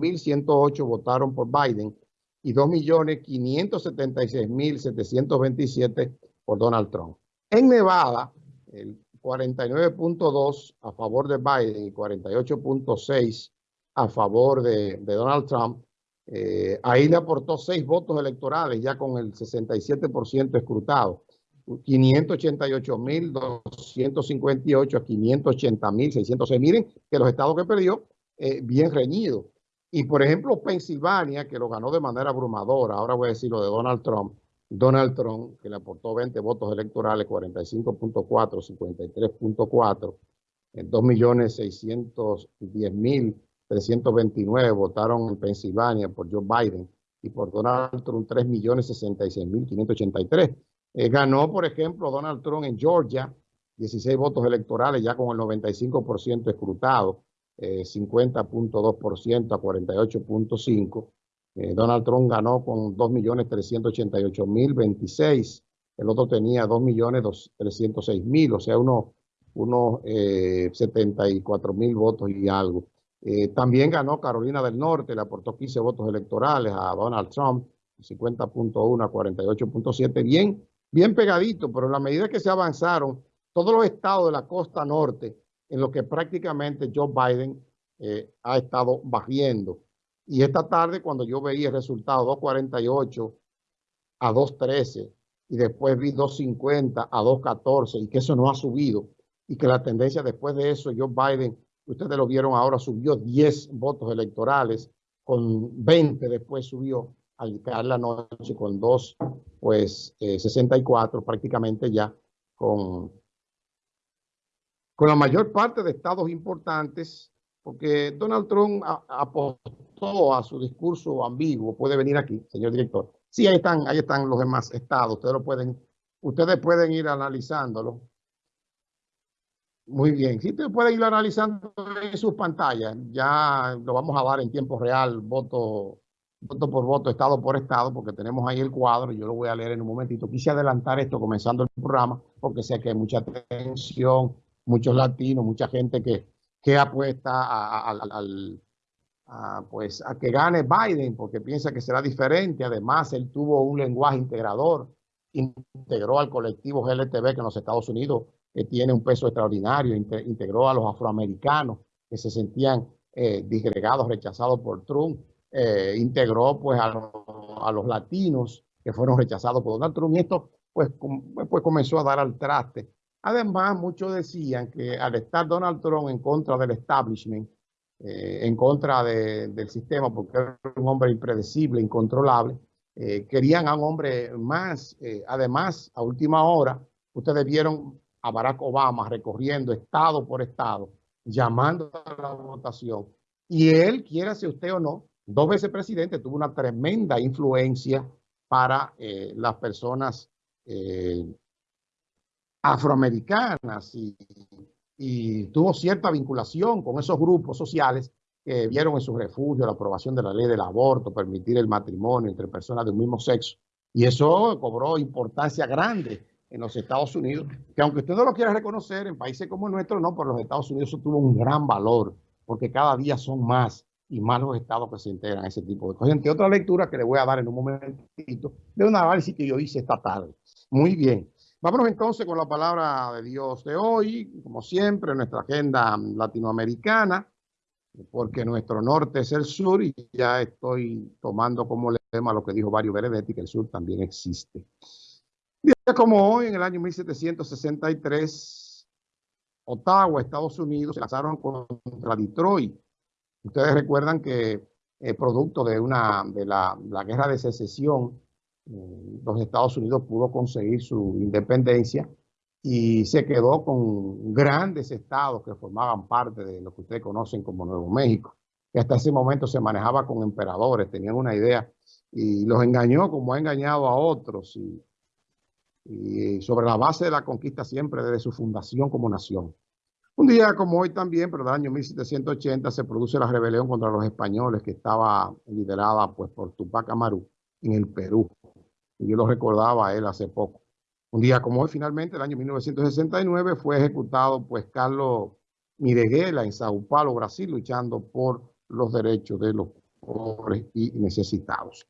2.108 votaron por Biden y 2.576.727 por Donald Trump. En Nevada, el 49.2 a favor de Biden y 48.6 a favor de, Donald Trump. Eh, ahí le aportó seis votos electorales ya con el 67% escrutado. 588.258 a 580.606. Miren que los estados que perdió, eh, bien reñido. Y por ejemplo, Pensilvania, que lo ganó de manera abrumadora, ahora voy a decir lo de Donald Trump, Donald Trump, que le aportó 20 votos electorales, 45.4, 53.4, 2.610.329 votaron en Pensilvania por Joe Biden y por Donald Trump 3.066.583. Eh, ganó, por ejemplo, Donald Trump en Georgia, 16 votos electorales ya con el 95% escrutado, 50.2% eh, a 48.5%. Eh, Donald Trump ganó con 2.388.026, el otro tenía 2.306.000, o sea, unos, eh, 74.000 votos y algo. Eh, también ganó Carolina del Norte, le aportó 15 votos electorales a Donald Trump, 50.1 a 48.7, bien, bien pegadito, pero en la medida que se avanzaron todos los estados de la costa norte, en lo que prácticamente Joe Biden eh, ha estado bajando. Y esta tarde, cuando yo veía el resultado 248 a 213 y después vi 250 a 214 y que eso no ha subido y que la tendencia después de eso, Joe Biden, ustedes lo vieron ahora, subió 10 votos electorales, con 20 después subió al caer la noche con 2, pues 64 eh, prácticamente ya con, con la mayor parte de estados importantes, porque Donald Trump apostó a su discurso ambiguo, puede venir aquí, señor director. Sí, ahí están, ahí están los demás estados. Ustedes lo pueden, ustedes pueden ir analizándolo. Muy bien. Sí, ustedes pueden ir analizando en sus pantallas. Ya lo vamos a dar en tiempo real, voto, voto por voto, estado por estado, porque tenemos ahí el cuadro. Yo lo voy a leer en un momentito. Quise adelantar esto comenzando el programa, porque sé que hay mucha atención, muchos latinos, mucha gente que, que apuesta a, pues, a que gane Biden porque piensa que será diferente. Además, él tuvo un lenguaje integrador, integró al colectivo GLTB que en los Estados Unidos que tiene un peso extraordinario, integró a los afroamericanos que se sentían eh, disgregados, rechazados por Trump, eh, integró pues a, los latinos que fueron rechazados por Donald Trump y esto pues, pues comenzó a dar al traste. Además, muchos decían que al estar Donald Trump en contra del establishment, eh, en contra del sistema porque era un hombre impredecible, incontrolable. Eh, querían a un hombre más. Eh, además, a última hora, ustedes vieron a Barack Obama recorriendo estado por estado, llamando a la votación. Y él, quiera si usted o no, dos veces presidente, tuvo una tremenda influencia para las personas afroamericanas y y tuvo cierta vinculación con esos grupos sociales que vieron en su refugio la aprobación de la ley del aborto, permitir el matrimonio entre personas de un mismo sexo. Y eso cobró importancia grande en los Estados Unidos, que aunque usted no lo quiera reconocer, en países como el nuestro, no, pero los Estados Unidos eso tuvo un gran valor, porque cada día son más y más los estados que se integran a ese tipo de cosas. Entre otras lecturas que le voy a dar en un momentito de un análisis que yo hice esta tarde. Muy bien. Vámonos entonces con la palabra de Dios de hoy, como siempre, nuestra agenda latinoamericana, porque nuestro norte es el sur y ya estoy tomando como lema lo que dijo Mario Benedetti, que el sur también existe. Día como hoy, en el año 1763, Ottawa, Estados Unidos, se lanzaron contra Detroit. Ustedes recuerdan que eh, producto de, una, de la, la guerra de secesión, los Estados Unidos pudo conseguir su independencia y se quedó con grandes estados que formaban parte de lo que ustedes conocen como Nuevo México, que hasta ese momento se manejaba con emperadores, tenían una idea y los engañó como ha engañado a otros y, sobre la base de la conquista siempre desde su fundación como nación. Un día como hoy también, pero del año 1780, se produce la rebelión contra los españoles que estaba liderada pues, por Tupac Amaru en el Perú yo lo recordaba a él hace poco. Un día como hoy, finalmente, el año 1969, fue ejecutado pues Carlos Mireguela en Sao Paulo, Brasil, luchando por los derechos de los pobres y necesitados.